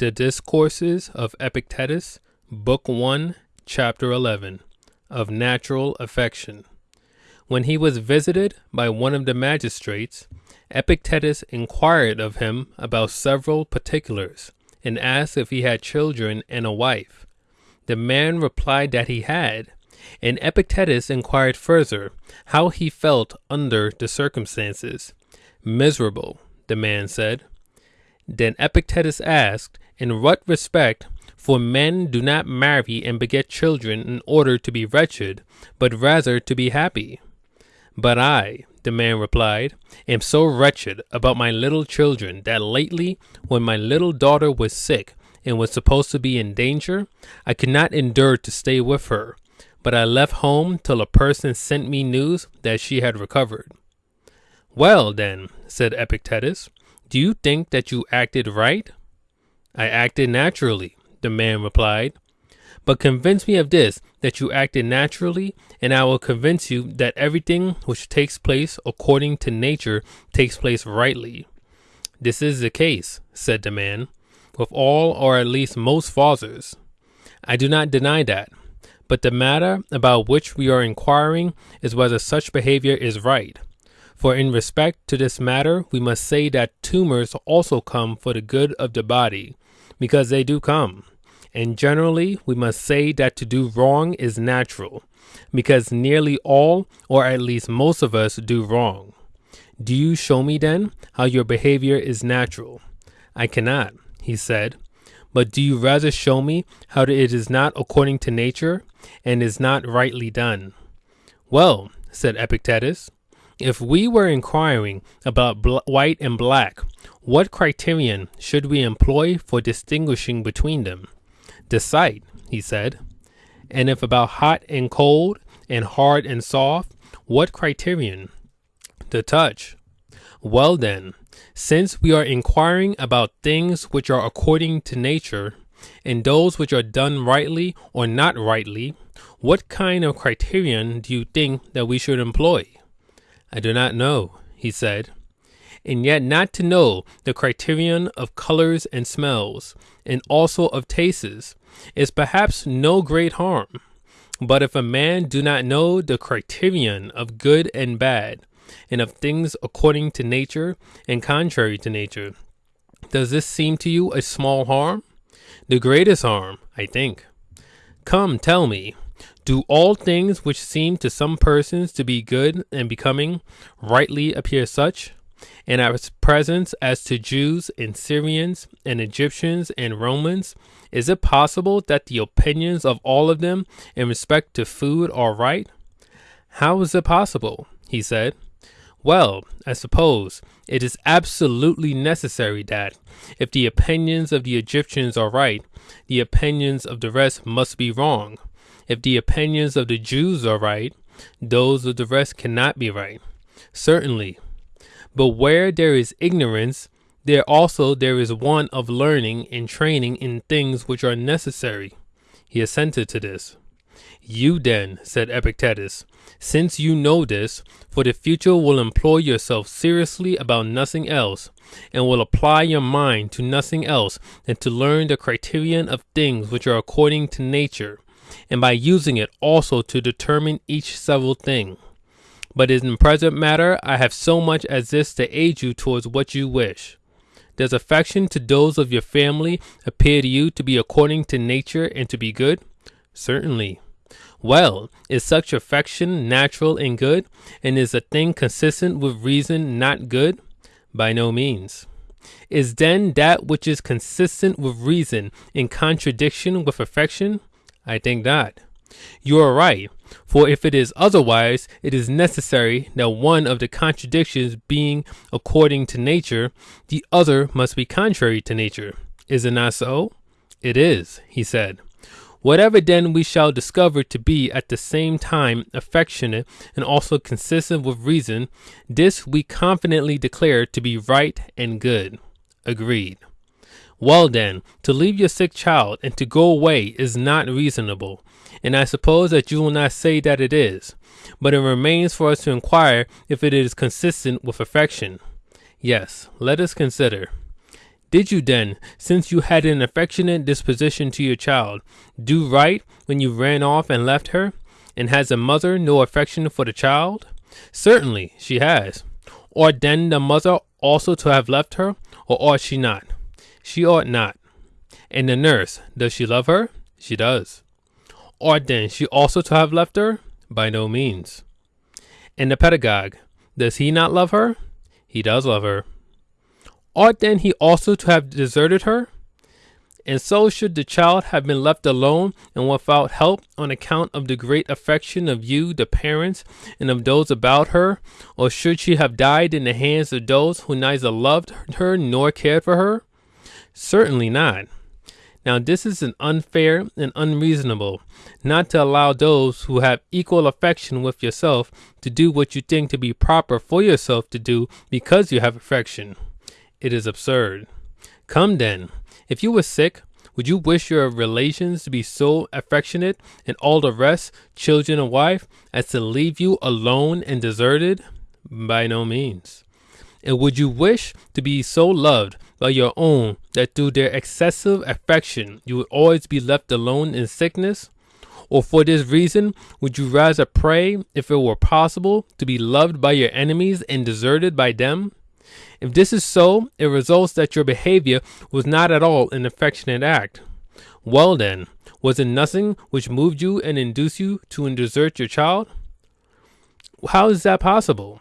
The Discourses of Epictetus, Book 1, Chapter 11, of Natural Affection. When he was visited by one of the magistrates, Epictetus inquired of him about several particulars, and asked if he had children and a wife. The man replied that he had, and Epictetus inquired further how he felt under the circumstances. Miserable, the man said. Then Epictetus asked, In what respect? For men do not marry and beget children in order to be wretched, but rather to be happy. But I, the man replied, am so wretched about my little children that lately, when my little daughter was sick and was supposed to be in danger, I could not endure to stay with her, but I left home till a person sent me news that she had recovered. Well, then, said Epictetus, do you think that you acted right? I acted naturally, the man replied. But convince me of this, that you acted naturally, and I will convince you that everything which takes place according to nature takes place rightly. This is the case, said the man, with all or at least most fathers. I do not deny that, but the matter about which we are inquiring is whether such behavior is right. For in respect to this matter, we must say that tumors also come for the good of the body, because they do come. And generally, we must say that to do wrong is natural, because nearly all, or at least most of us, do wrong. Do you show me then how your behavior is natural? I cannot, he said. But do you rather show me how it is not according to nature, and is not rightly done? Well, said Epictetus, if we were inquiring about bl- white and black, what criterion should we employ for distinguishing between them? The sight, he said. And if about hot and cold, and hard and soft, what criterion? The touch. Well then, since we are inquiring about things which are according to nature, and those which are done rightly or not rightly, what kind of criterion do you think that we should employ? I do not know, he said. And yet, not to know the criterion of colors and smells, and also of tastes, is perhaps no great harm. But if a man do not know the criterion of good and bad, and of things according to nature and contrary to nature, does this seem to you a small harm? The greatest harm, I think. Come, tell me, do all things which seem to some persons to be good and becoming rightly appear such? In our presence, as to Jews and Syrians and Egyptians and Romans, is it possible that the opinions of all of them in respect to food are right? How is it possible? he said. Well, I suppose it is absolutely necessary that, if the opinions of the Egyptians are right, the opinions of the rest must be wrong. If the opinions of the Jews are right, those of the rest cannot be right. Certainly. But where there is ignorance, there also there is want of learning and training in things which are necessary. He assented to this. You then, said Epictetus, since you know this, for the future will employ yourself seriously about nothing else, and will apply your mind to nothing else than to learn the criterion of things which are according to nature, and by using it also to determine each several thing. But in present matter I have so much as this to aid you towards what you wish. Does affection to those of your family appear to you to be according to nature and to be good? Certainly. Well, is such affection natural and good, and is a thing consistent with reason not good? By no means. Is then that which is consistent with reason in contradiction with affection? I think not. You are right, for if it is otherwise, it is necessary that one of the contradictions being according to nature, the other must be contrary to nature. Is it not so? It is, he said. Whatever then we shall discover to be at the same time affectionate and also consistent with reason, this we confidently declare to be right and good. Agreed. Well then, to leave your sick child and to go away is not reasonable, and I suppose that you will not say that it is, but it remains for us to inquire if it is consistent with affection. Yes, let us consider. Did you then, since you had an affectionate disposition to your child, do right when you ran off and left her? And has the mother no affection for the child? Certainly she has. Ought then the mother also to have left her, or ought she not? She ought not. And the nurse, does she love her? She does. Ought then she also to have left her? By no means. And the pedagogue, does he not love her? He does love her. Ought then he also to have deserted her? And so should the child have been left alone and without help on account of the great affection of you, the parents, and of those about her? Or should she have died in the hands of those who neither loved her nor cared for her? Certainly not. Now, this is an unfair and unreasonable, not to allow those who have equal affection with yourself to do what you think to be proper for yourself to do because you have affection. It is absurd. Come then, if you were sick, would you wish your relations to be so affectionate and all the rest, children and wife, as to leave you alone and deserted? By no means. And would you wish to be so loved by your own that through their excessive affection you would always be left alone in sickness? Or for this reason, would you rather pray, if it were possible, to be loved by your enemies and deserted by them? If this is so, it results that your behavior was not at all an affectionate act. Well then, was it nothing which moved you and induced you to desert your child? How is that possible?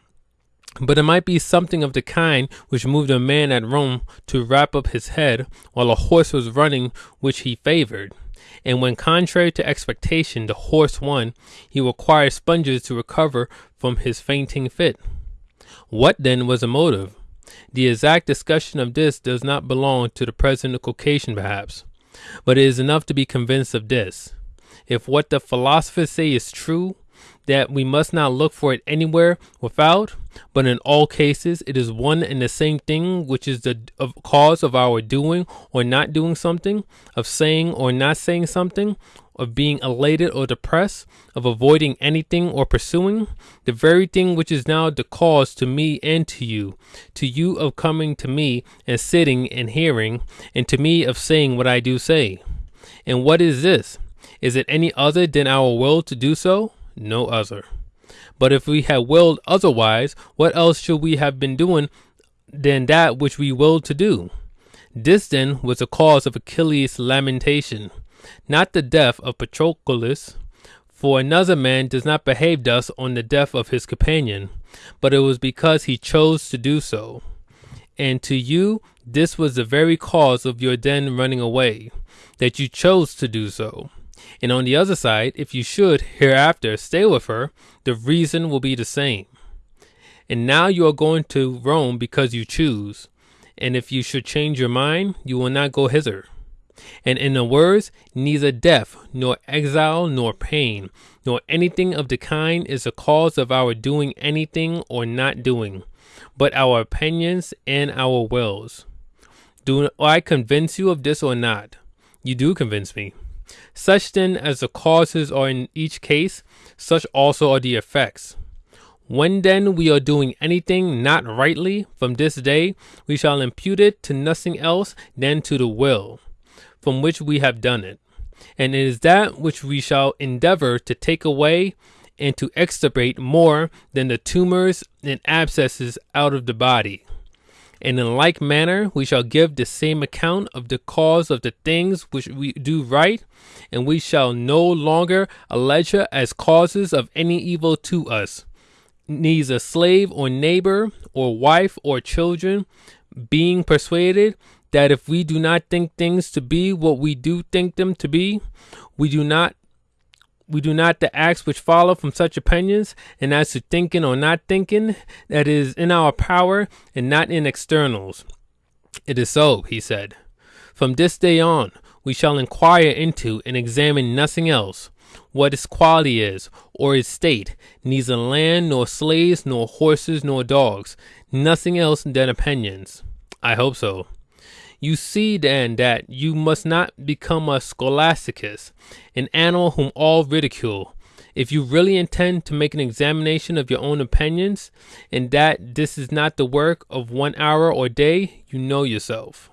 But it might be something of the kind which moved a man at Rome to wrap up his head while a horse was running which he favored. And when, contrary to expectation, the horse won, he required sponges to recover from his fainting fit. What then was the motive? The exact discussion of this does not belong to the present occasion, perhaps, but it is enough to be convinced of this. If what the philosophers say is true, that we must not look for it anywhere without, but in all cases it is one and the same thing which is the cause of our doing or not doing something, of saying or not saying something, of being elated or depressed, of avoiding anything or pursuing, the very thing which is now the cause to me and to you, to you of coming to me and sitting and hearing, and to me of saying what I do say. And what is this? Is it any other than our will to do so? No other. But if we had willed otherwise, what else should we have been doing than that which we willed to do? This then was the cause of Achilles' lamentation, not the death of Patroclus, for another man does not behave thus on the death of his companion, but it was because he chose to do so. And to you, this was the very cause of your then running away, that you chose to do so. And on the other side, if you should hereafter stay with her, the reason will be the same. And now you are going to Rome because you choose. And if you should change your mind, you will not go hither. And in the words, neither death, nor exile, nor pain, nor anything of the kind is the cause of our doing anything or not doing, but our opinions and our wills. Do I convince you of this or not? You do convince me. Such then as the causes are in each case, such also are the effects. When then we are doing anything not rightly from this day, we shall impute it to nothing else than to the will, from which we have done it. And it is that which we shall endeavor to take away and to extirpate more than the tumors and abscesses out of the body. And in like manner, we shall give the same account of the cause of the things which we do right, and we shall no longer allege as causes of any evil to us, neither slave or neighbor or wife or children, being persuaded that if we do not think things to be what we do think them to be, we do not we do not the acts which follow from such opinions, and as to thinking or not thinking, that is in our power and not in externals. It is so, he said. From this day on, we shall inquire into and examine nothing else, what its quality is, or its state, neither land, nor slaves, nor horses, nor dogs, nothing else than opinions. I hope so. You see then that you must not become a scholasticus, an animal whom all ridicule. If you really intend to make an examination of your own opinions, and that this is not the work of one hour or day, you know yourself.